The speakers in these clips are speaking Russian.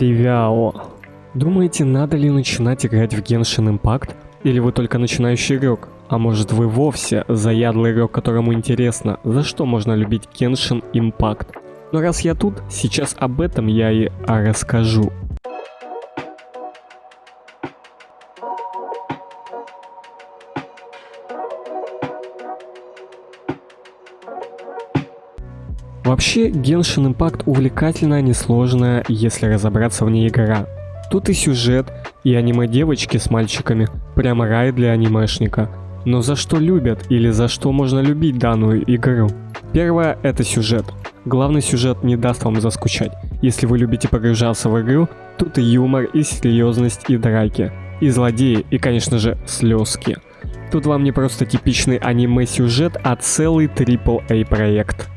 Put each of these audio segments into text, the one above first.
Привяо. Думаете, надо ли начинать играть в Genshin Impact? Или вы только начинающий игрок? А может вы вовсе заядлый игрок, которому интересно, за что можно любить Genshin Impact? Но раз я тут, сейчас об этом я и расскажу. Вообще, Genshin Impact увлекательная, несложная, если разобраться в ней игра. Тут и сюжет, и аниме-девочки с мальчиками, прямо рай для анимешника. Но за что любят или за что можно любить данную игру? Первое – это сюжет. Главный сюжет не даст вам заскучать. Если вы любите погружаться в игру, тут и юмор, и серьезность, и драки, и злодеи, и, конечно же, слезки. Тут вам не просто типичный аниме-сюжет, а целый AAA проект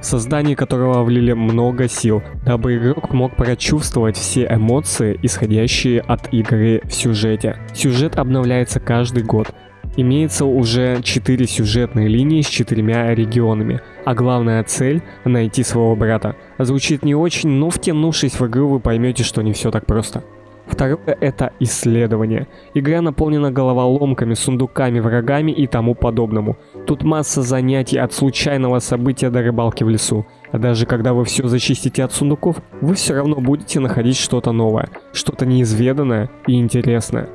в создании которого влили много сил, дабы игрок мог прочувствовать все эмоции, исходящие от игры в сюжете. Сюжет обновляется каждый год. Имеется уже 4 сюжетные линии с четырьмя регионами, а главная цель — найти своего брата. Звучит не очень, но втянувшись в игру вы поймете, что не все так просто. Второе — это исследование. Игра наполнена головоломками, сундуками, врагами и тому подобному. Тут масса занятий от случайного события до рыбалки в лесу. А даже когда вы все зачистите от сундуков, вы все равно будете находить что-то новое, что-то неизведанное и интересное.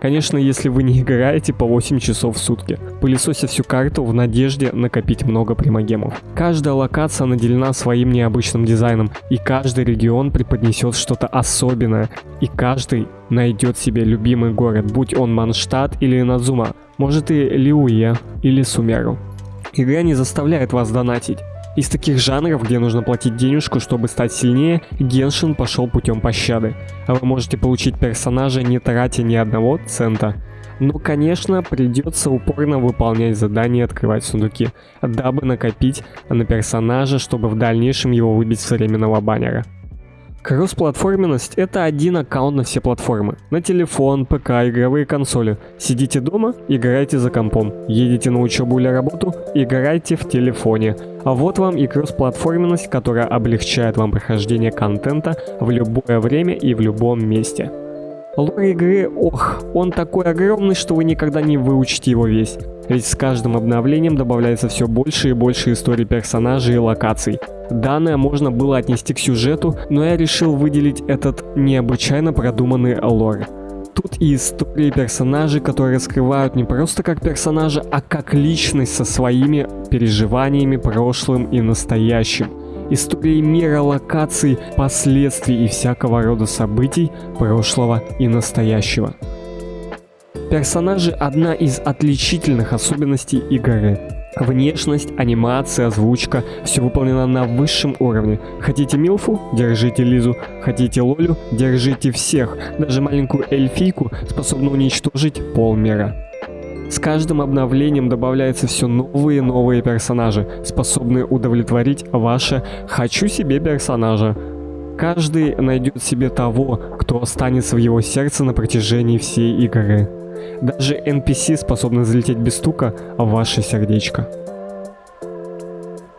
Конечно, если вы не играете по 8 часов в сутки, пылесося всю карту в надежде накопить много примагемов. Каждая локация наделена своим необычным дизайном, и каждый регион преподнесет что-то особенное, и каждый найдет себе любимый город, будь он Манштадт или Назума, может и Лиуе или Сумеру. Игра не заставляет вас донатить. Из таких жанров, где нужно платить денежку, чтобы стать сильнее, Геншин пошел путем пощады. Вы можете получить персонажа, не тратя ни одного цента. Но, конечно, придется упорно выполнять задания и открывать сундуки, дабы накопить на персонажа, чтобы в дальнейшем его выбить с временного баннера. Кроссплатформенность – это один аккаунт на все платформы. На телефон, ПК, игровые консоли. Сидите дома – играйте за компом. Едете на учебу или работу – играйте в телефоне. А вот вам и кроссплатформенность, которая облегчает вам прохождение контента в любое время и в любом месте. Лор игры, ох, он такой огромный, что вы никогда не выучите его весь. Ведь с каждым обновлением добавляется все больше и больше историй персонажей и локаций. Данное можно было отнести к сюжету, но я решил выделить этот необычайно продуманный лор. Тут и истории персонажей, которые раскрывают не просто как персонажа, а как личность со своими переживаниями прошлым и настоящим. Истории мира, локаций, последствий и всякого рода событий прошлого и настоящего. Персонажи – одна из отличительных особенностей игры. Внешность, анимация, озвучка – все выполнено на высшем уровне. Хотите Милфу – держите Лизу. Хотите Лолю – держите всех. Даже маленькую эльфийку способна уничтожить полмира. С каждым обновлением добавляются все новые и новые персонажи, способные удовлетворить ваше «хочу себе персонажа». Каждый найдет себе того, кто останется в его сердце на протяжении всей игры. Даже NPC способны залететь без стука в ваше сердечко.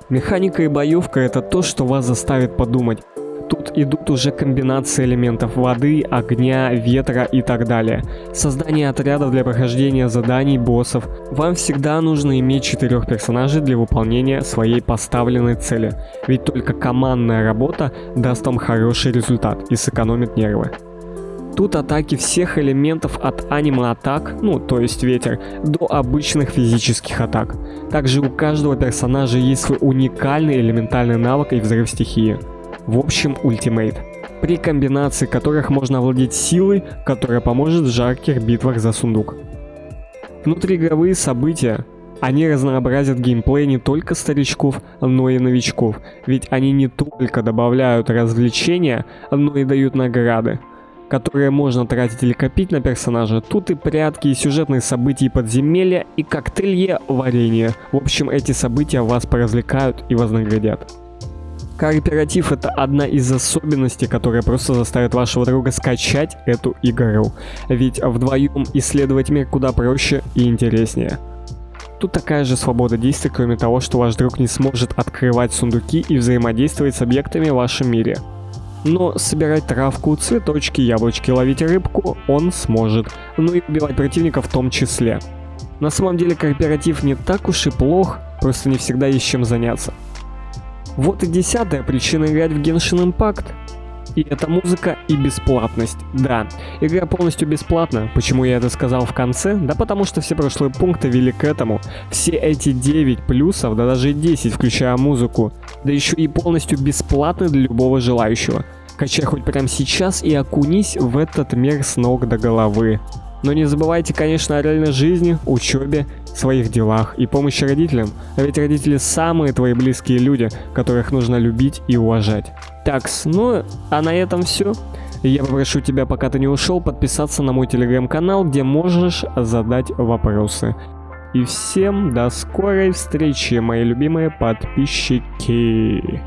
Механика и боевка это то, что вас заставит подумать. Тут идут уже комбинации элементов воды, огня, ветра и так далее. Создание отрядов для прохождения заданий, боссов. Вам всегда нужно иметь четырех персонажей для выполнения своей поставленной цели. Ведь только командная работа даст вам хороший результат и сэкономит нервы. Тут атаки всех элементов от аниме-атак, ну то есть ветер, до обычных физических атак. Также у каждого персонажа есть свой уникальный элементальный навык и взрыв стихии. В общем, ультимейт. При комбинации которых можно овладеть силой, которая поможет в жарких битвах за сундук. Внутриигровые события. Они разнообразят геймплей не только старичков, но и новичков, ведь они не только добавляют развлечения, но и дают награды которые можно тратить или копить на персонажа. Тут и прятки, и сюжетные события, подземелья, и коктейлье варенье. В общем, эти события вас поразвлекают и вознаградят. Кооператив это одна из особенностей, которая просто заставит вашего друга скачать эту игру. Ведь вдвоем исследовать мир куда проще и интереснее. Тут такая же свобода действий, кроме того, что ваш друг не сможет открывать сундуки и взаимодействовать с объектами в вашем мире. Но собирать травку, цветочки, яблочки, ловить рыбку он сможет. Ну и убивать противника в том числе. На самом деле кооператив не так уж и плох, просто не всегда есть чем заняться. Вот и десятая причина играть в Genshin Impact. И это музыка и бесплатность. Да, игра полностью бесплатна. Почему я это сказал в конце? Да потому что все прошлые пункты вели к этому. Все эти 9 плюсов, да даже 10, включая музыку, да еще и полностью бесплатны для любого желающего. Качай хоть прямо сейчас и окунись в этот мир с ног до головы. Но не забывайте, конечно, о реальной жизни, учебе, своих делах и помощи родителям. А ведь родители самые твои близкие люди, которых нужно любить и уважать. Такс, ну а на этом все. Я попрошу тебя, пока ты не ушел, подписаться на мой телеграм-канал, где можешь задать вопросы. И всем до скорой встречи, мои любимые подписчики.